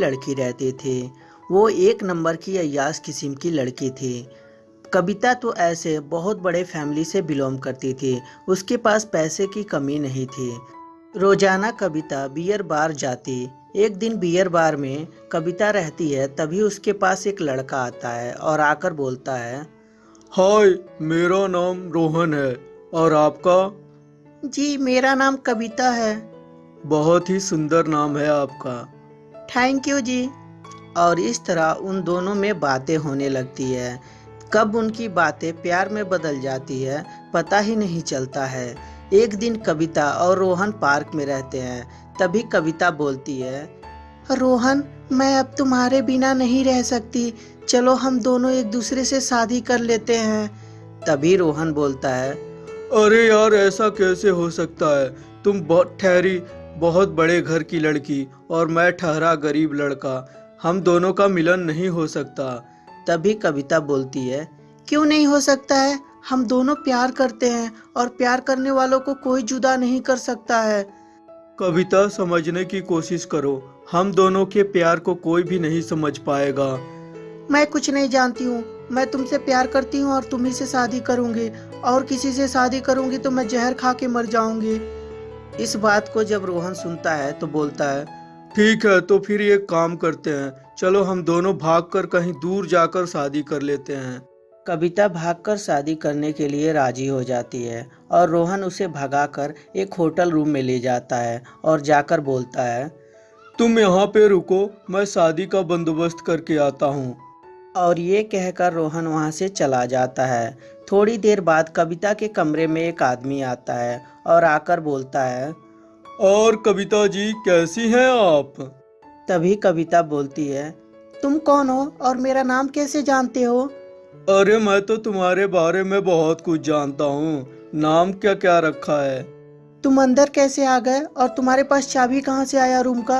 लड़की रहते थे। वो एक नंबर की अयास किस्म की लड़की थी। कविता तो ऐसे बहुत बड़े फैमिली से बिलोंग करती थी। उसके पास पैसे की कमी नहीं थी। रोज़ाना कविता बियर बार जाती। एक दिन बियर बार में कविता रहती है, तभी उसके पास एक लड़का आता है और आकर बोलता है, हाय, मेरा नाम रोहन है और आपका? जी, मेरा नाम कविता है। बहुत ही सुंदर नाम है आपका। Thank you ji. और इस तरह उन दोनों में बातें होने लगती है। कब उनकी बातें प्यार में बदल जाती है, पता ही नहीं चलता है। एक दिन कविता और रोहन पार्क में रहते हैं। तभी कविता बोलती है, रोहन, मैं अब तुम्हारे बिना नहीं रह सकती। चलो हम दोनों एक दूसरे से शादी कर लेते हैं। तभी रोहन बोलता है, अरे यार, ऐसा कैसे हो सकता है? तुम बहुत ठहरी बहुत बड़े घर की लड़की और मैं ठहरा गरीब लड़का। हम दोनों का मिलन नहीं हो सकता। तभी कविता बोलती है क्यों नहीं हो सकता है? हम दोनों प्यार करते हैं और प्यार करने वालों को कोई जुदा नहीं कर सकता है। कविता समझने की कोशिश करो। हम दोनों के प्यार को कोई भी नहीं समझ पाएगा। मैं कुछ नहीं जानती हूँ। मैं तुमसे प्यार करती हूँ और तुम्ही से शादी करूँगी। और किसी से शादी करूँगी तो मैं जहर खा के मर जाऊँगी। इस बात को जब रोहन सुनता है तो बोलता है ठीक है तो फिर एक काम करते हैं। चलो हम दोनों भागकर कहीं दूर जाकर शादी कर लेते हैं। कविता भागकर शादी करने के लिए राज़ी हो जाती है और रोहन उसे भगाकर एक होटल रूम में ले जाता है और जाकर बोलता है तुम यहाँ पे रुको मैं शादी का बंदोबस्त करके आता हूँ। और ये कहकर रोहन वहाँ से चला जाता है। थोड़ी देर बाद कविता के कमरे में एक आदमी आता है और आकर बोलता है और कविता जी कैसी हैं आप? तभी कविता बोलती है तुम कौन हो और मेरा नाम कैसे जानते हो? अरे मैं तो तुम्हारे बारे में बहुत कुछ जानता हूँ। नाम क्या क्या रखा है? तुम अंदर कैसे आ गए और तुम्हारे पास चाबी कहाँ से आया रूम का?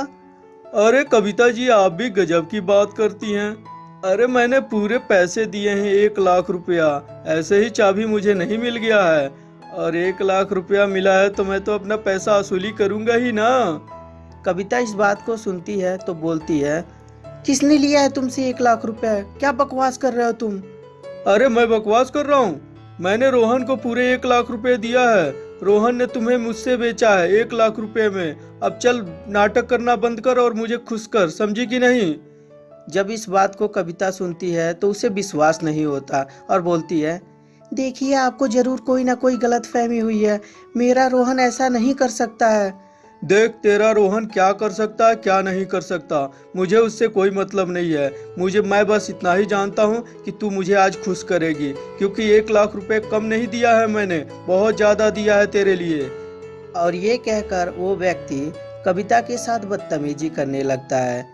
अरे कविता जी आप भी गजब की बात करती हैं। अरे मैंने पूरे पैसे दिए हैं एक लाख रुपया। ऐसे ही चाबी मुझे नहीं मिल गया है। और एक लाख रुपया मिला है तो मैं तो अपना पैसा वसूली करूँगा ही ना। कविता इस बात को सुनती है तो बोलती है किसने लिया है तुमसे एक लाख रुपया? क्या बकवास कर रहे हो तुम? अरे मैं बकवास कर रहा हूँ। मैंने रोहन को पूरे एक लाख रुपए दिया है। रोहन ने तुम्हें मुझसे बेचा है एक लाख रुपए में। अब चल नाटक करना बंद कर और मुझे खुश कर समझी कि नहीं? जब इस बात को कविता सुनती है तो उसे विश्वास नहीं होता और बोलती है देखिए आपको ज़रूर कोई ना कोई गलत फहमी हुई है। मेरा रोहन ऐसा नहीं कर सकता है। देख तेरा रोहन क्या कर सकता है क्या नहीं कर सकता? मुझे उससे कोई मतलब नहीं है। मुझे मैं बस इतना ही जानता हूँ कि तू मुझे आज खुश करेगी क्योंकि एक लाख रुपए कम नहीं दिया है मैंने बहुत ज़्यादा दिया है तेरे लिए। और ये कहकर वो व्यक्ति कविता के साथ बदतमीजी करने लगता है।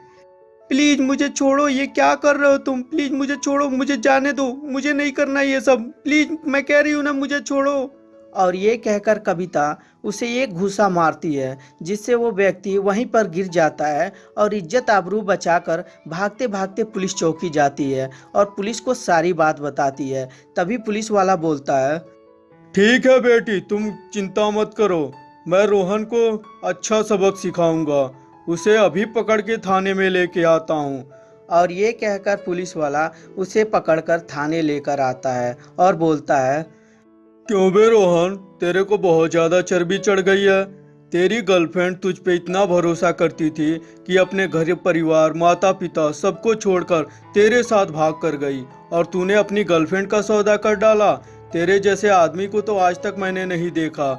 प्लीज़ मुझे छोड़ो ये क्या कर रहे हो तुम? प्लीज़ मुझे छोड़ो मुझे जाने दो मुझे नहीं करना ये सब। प्लीज़ मैं कह रही हूँ ना मुझे छोड़ो। और ये कहकर कविता उसे एक घुसा मारती है जिससे वो व्यक्ति वहीं पर गिर जाता है और इज़्ज़त आबरू बचाकर भागते भागते पुलिस चौकी जाती है और पुलिस को सारी बात बताती है। तभी पुलिस वाला बोलता है ठीक है बेटी तुम चिंता मत करो मैं रोहन को अच्छा सबक सिखाऊँगा। उसे अभी पकड़ के थाने में लेके आता हूँ। और ये कहकर पुलिस वाला उसे पकड़कर थाने लेकर आता है और बोलता है क्यों बे रोहन? तेरे को बहुत ज़्यादा चर्बी चढ़ गई है। तेरी गर्लफ्रेंड तुझ पे इतना भरोसा करती थी कि अपने घर परिवार माता पिता सबको छोड़कर तेरे साथ भाग कर गई और तूने अपनी गर्लफ्रेंड का सौदा कर डाला। तेरे जैसे आदमी को तो आज तक मैंने नहीं देखा।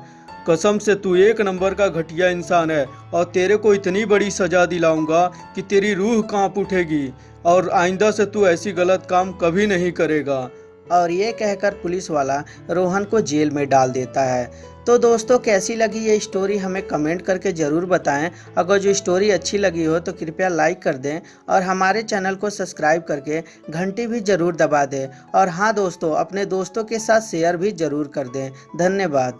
कसम से तू एक नंबर का घटिया इंसान है और तेरे को इतनी बड़ी सजा दिलाऊँगा कि तेरी रूह काँप उठेगी और आइंदा से तू ऐसी गलत काम कभी नहीं करेगा। और ये कहकर पुलिस वाला रोहन को जेल में डाल देता है। तो दोस्तों, कैसी लगी ये स्टोरी हमें कमेंट करके ज़रूर बताएँ। अगर जो स्टोरी अच्छी लगी हो तो कृपया लाइक कर दें और हमारे चैनल को सब्सक्राइब करके घंटी भी ज़रूर दबा दें। और हाँ दोस्तों, अपने दोस्तों के साथ शेयर भी ज़रूर कर दें। धन्यवाद।